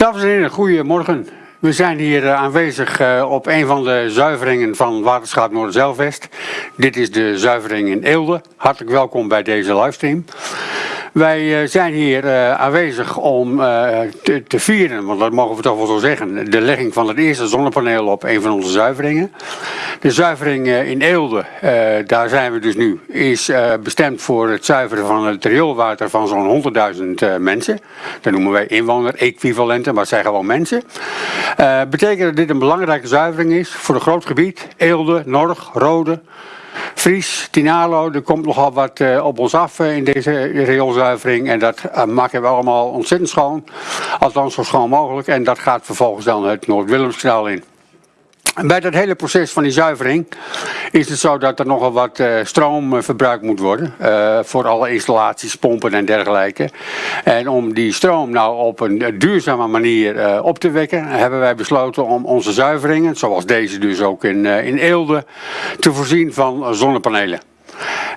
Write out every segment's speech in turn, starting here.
Dames en heren, goedemorgen. We zijn hier uh, aanwezig uh, op een van de zuiveringen van Waterschap Noorderzeilvest. Dit is de zuivering in Eelde. Hartelijk welkom bij deze livestream. Wij uh, zijn hier aanwezig om te, vieren, want dat mogen we toch wel zo zeggen, de legging van het eerste zonnepaneel op een van onze zuiveringen. De zuivering in Eelde, daar zijn we dus nu, is bestemd voor het zuiveren van het rioolwater van zo'n 100.000 mensen. Dat noemen wij inwoner-equivalenten, maar het zijn gewoon mensen. Betekent dat dit een belangrijke zuivering is voor een groot gebied. Eelde, Norg, Rode, Fries, Tinalo. Er komt nogal wat op ons af in deze rioolzuivering. En dat maken we allemaal ontzettend schoon. Althans zo schoon mogelijk. En dat gaat vervolgens dan het Noord-Willemskanaal in. Bij dat hele proces van die zuivering is het zo dat er nogal wat uh, stroom uh, verbruikt moet worden. Uh, voor alle installaties, pompen en dergelijke. En om die stroom nou op een duurzame manier op te wekken, hebben wij besloten om onze zuiveringen, zoals deze dus ook in, in Eelde, te voorzien van zonnepanelen.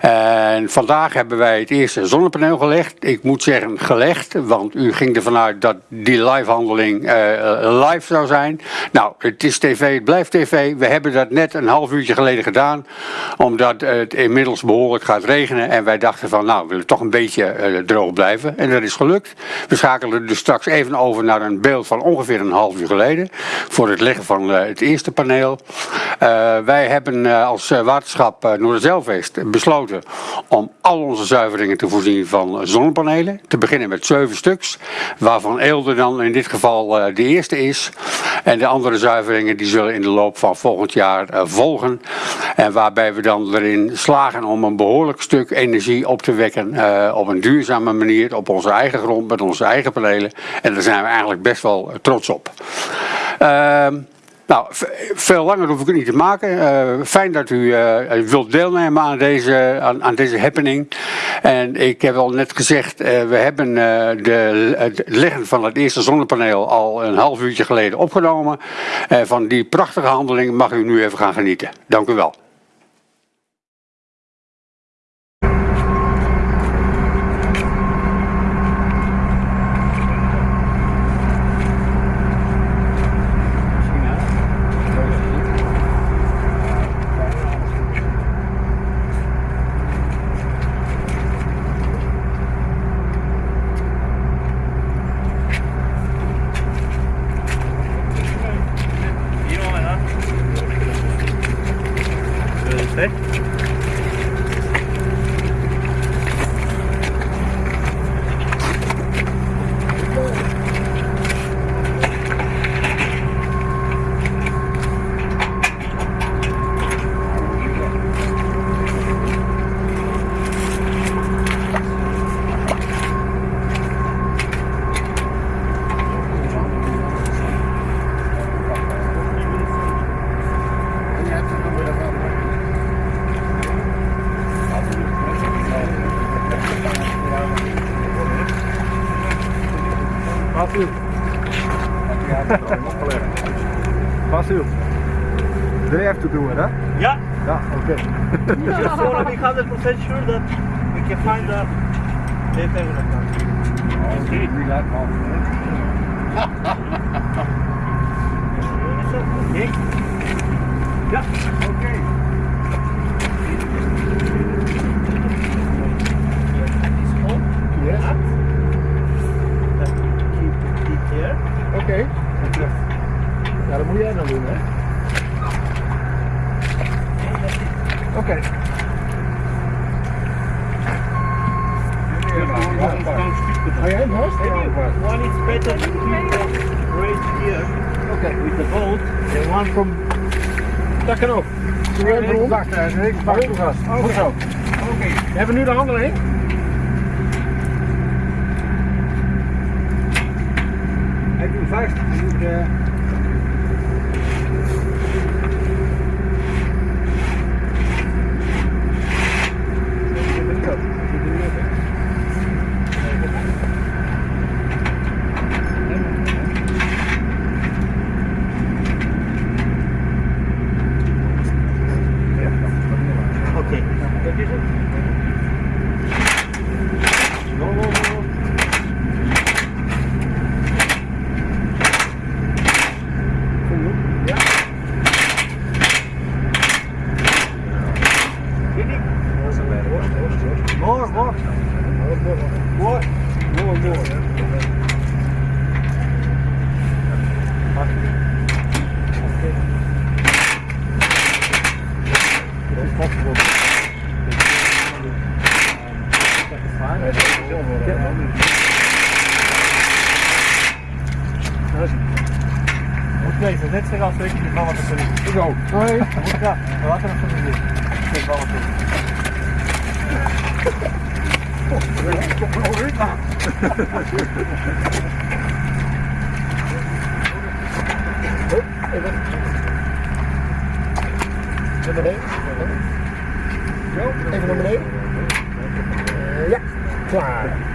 En vandaag hebben wij het eerste zonnepaneel gelegd. Ik moet zeggen gelegd, want u ging ervan uit dat die livehandeling uh, live zou zijn. Nou, het is tv, het blijft tv. We hebben dat net een half uurtje geleden gedaan, omdat het inmiddels behoorlijk gaat regenen. En wij dachten van, nou, we willen toch een beetje uh, droog blijven. En dat is gelukt. We schakelen dus straks even over naar een beeld van ongeveer een half uur geleden, voor het leggen van uh, het eerste paneel. wij hebben als waterschap Noorderzeilvest besloten om al onze zuiveringen te voorzien van zonnepanelen. Te beginnen met zeven stuks, waarvan Eelde dan in dit geval uh, de eerste is. En de andere zuiveringen die zullen in de loop van volgend jaar uh, volgen. En waarbij we dan erin slagen om een behoorlijk stuk energie op te wekken uh, op een duurzame manier op onze eigen grond met onze eigen panelen. En daar zijn we eigenlijk best wel trots op. Ehm, nou, veel langer hoef ik het niet te maken. Uh, fijn dat u uh, wilt deelnemen aan deze, aan, aan, deze happening. En ik heb al net gezegd, uh, we hebben de, het leggen van het eerste zonnepaneel al een half uurtje geleden opgenomen. van die prachtige handeling mag u nu even gaan genieten. Dank u wel. Basil, do they have to do it, huh? Yeah. Yeah, okay. Just want to be 100% sure that we can find the Okay, we got Okay. Yeah, okay. Yes. Keep it here. Oké. Ja, dat moet jij dan doen, hè? Oké. Okay. Ga jij hem vast? One is better to keep right here. Okay. With the boat and one from Takkenop. Wacht, vast. Goed zo. Oké. We hebben nu de handeling. Hij doet vast. Uh... Net zoals ik die vallen te vinden. Ik ook. Nee. Ja, water nog van de Ik vallen te Naar beneden. Zo, even naar beneden. Eh, Ja, klaar.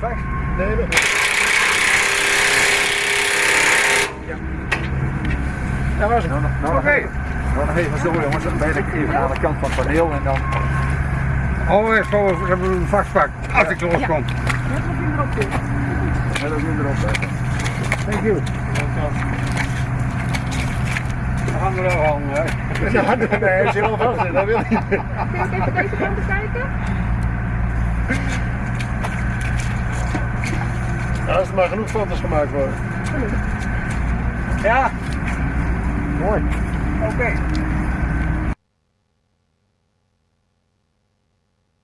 Vast. Nee, nog niet. Ja. Dat was het. Oké. Nou, nog even zo jongens, dan ben ik even aan de kant van het paneel en dan... Oh, we hebben een vastpak als ik loskom. Ja, dat doen we erop zetten. Thank you. We gaan er wel aan, hè. Ja, nee, hij is helemaal vast. Dat wil ik niet. Kun je even deze kant bekijken? Ja, als er maar genoeg foto's gemaakt worden. Ja, Mooi. oké.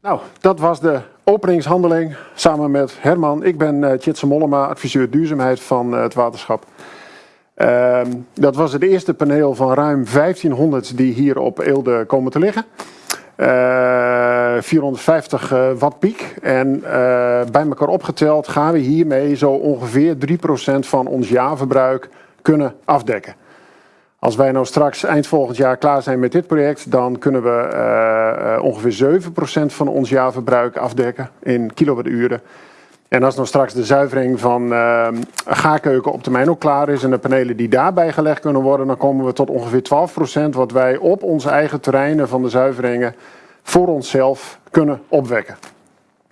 Nou, dat was de openingshandeling samen met Herman. Ik ben uh, Tjitse Mollema, adviseur duurzaamheid van eh, het waterschap. Ehm, dat was het eerste paneel van ruim 1500 die hier op Eelde komen te liggen. Eh, 450 eh, watt piek. En bij elkaar opgeteld gaan we hiermee zo ongeveer 3% van ons jaarverbruik kunnen afdekken. Als wij nou straks eind volgend jaar klaar zijn met dit project, dan kunnen we eh, eh, ongeveer 7% van ons jaarverbruik afdekken in kilowatturen. En als dan straks de zuivering van eh gaarkeuken op termijn ook klaar is en de panelen die daarbij gelegd kunnen worden, dan komen we tot ongeveer 12% wat wij op onze eigen terreinen van de zuiveringen voor onszelf kunnen opwekken.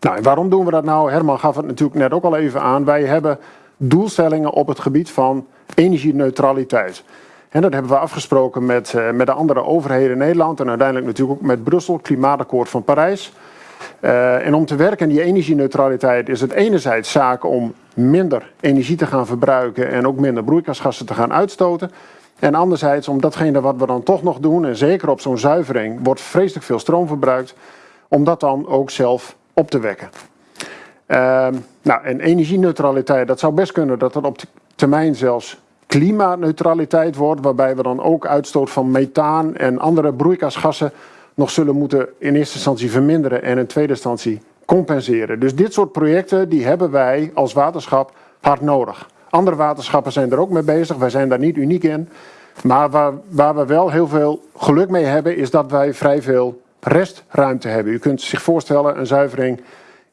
Nou, en waarom doen we dat nou? Herman gaf het natuurlijk net ook al even aan. Wij hebben doelstellingen op het gebied van energieneutraliteit. En dat hebben we afgesproken met, eh, met de andere overheden in Nederland en uiteindelijk natuurlijk ook met Brussel, Klimaatakkoord van Parijs. Eh, en om te werken aan die energieneutraliteit is het enerzijds zaak om minder energie te gaan verbruiken en ook minder broeikasgassen te gaan uitstoten. En anderzijds om datgene wat we dan toch nog doen, en zeker op zo'n zuivering wordt vreselijk veel stroom verbruikt, om dat dan ook zelf op te wekken. Ehm, nou, en energieneutraliteit, dat zou best kunnen dat dat op termijn zelfs klimaatneutraliteit wordt, waarbij we dan ook uitstoot van methaan en andere broeikasgassen nog zullen moeten in eerste instantie verminderen en in tweede instantie compenseren. Dus dit soort projecten die hebben wij als waterschap hard nodig. Andere waterschappen zijn er ook mee bezig, wij zijn daar niet uniek in. Maar waar, waar we wel heel veel geluk mee hebben, is dat wij vrij veel restruimte hebben. U kunt zich voorstellen, een zuivering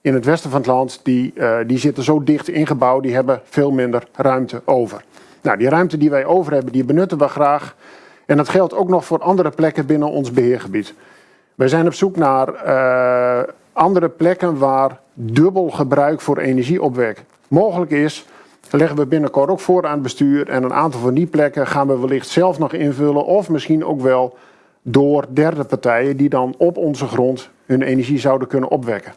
in het westen van het land, die, uh, die zitten zo dicht ingebouwd, die hebben veel minder ruimte over. Nou, die ruimte die wij over hebben, die benutten we graag. En dat geldt ook nog voor andere plekken binnen ons beheergebied. Wij zijn op zoek naar uh, andere plekken waar dubbel gebruik voor energieopwek mogelijk is. Leggen we binnenkort ook voor aan het bestuur. En een aantal van die plekken gaan we wellicht zelf nog invullen. Of misschien ook wel door derde partijen die dan op onze grond hun energie zouden kunnen opwekken.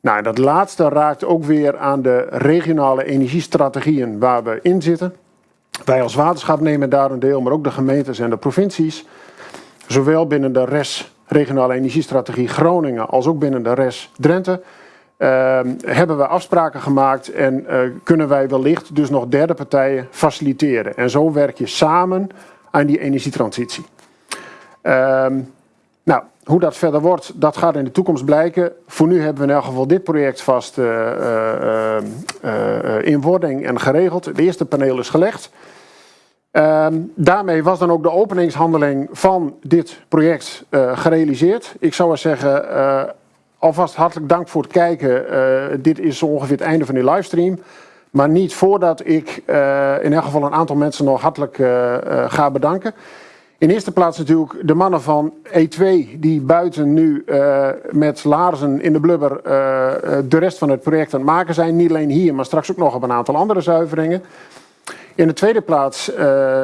Nou, dat laatste raakt ook weer aan de regionale energiestrategieën waar we in zitten. Wij als waterschap nemen daar een deel, maar ook de gemeentes en de provincies. Zowel binnen de RES, regionale energiestrategie Groningen, als ook binnen de RES Drenthe. Uh, hebben we afspraken gemaakt en uh, kunnen wij wellicht dus nog derde partijen faciliteren. En zo werk je samen aan die energietransitie. Uh, nou, hoe dat verder wordt, dat gaat in de toekomst blijken. Voor nu hebben we in elk geval dit project vast uh, uh, uh, in wording en geregeld. Het eerste paneel is gelegd. Ehm, daarmee was dan ook de openingshandeling van dit project gerealiseerd. Ik zou eens zeggen, alvast hartelijk dank voor het kijken. dit is ongeveer het einde van die livestream. Maar niet voordat ik in elk geval een aantal mensen nog hartelijk ga bedanken. In eerste plaats natuurlijk de mannen van E2 die buiten nu uh, met laarzen in de blubber uh, de rest van het project aan het maken zijn. Niet alleen hier, maar straks ook nog op een aantal andere zuiveringen. In de tweede plaats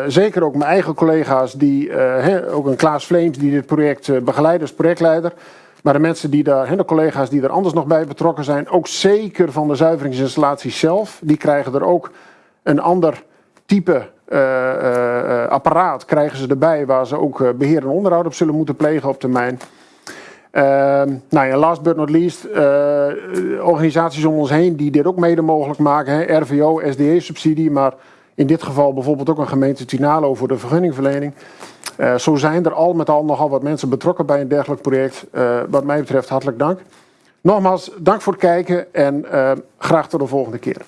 zeker ook mijn eigen collega's, die, ook een Klaas Vleems die dit project begeleidt als projectleider. Maar de mensen die daar, he, de collega's die er anders nog bij betrokken zijn, ook zeker van de zuiveringsinstallaties zelf, die krijgen er ook een ander type eh, eh, eh, apparaat krijgen ze erbij waar ze ook eh, beheer en onderhoud op zullen moeten plegen op termijn. Ehm, nou ja, last but not least, eh, organisaties om ons heen die dit ook mede mogelijk maken. Hè, RVO, SDE-subsidie, maar in dit geval bijvoorbeeld ook een gemeente Tinalo voor de vergunningverlening. Eh, zo zijn er al met al nogal wat mensen betrokken bij een dergelijk project. Eh, wat mij betreft hartelijk dank. Nogmaals, dank voor het kijken en eh, graag tot de volgende keer.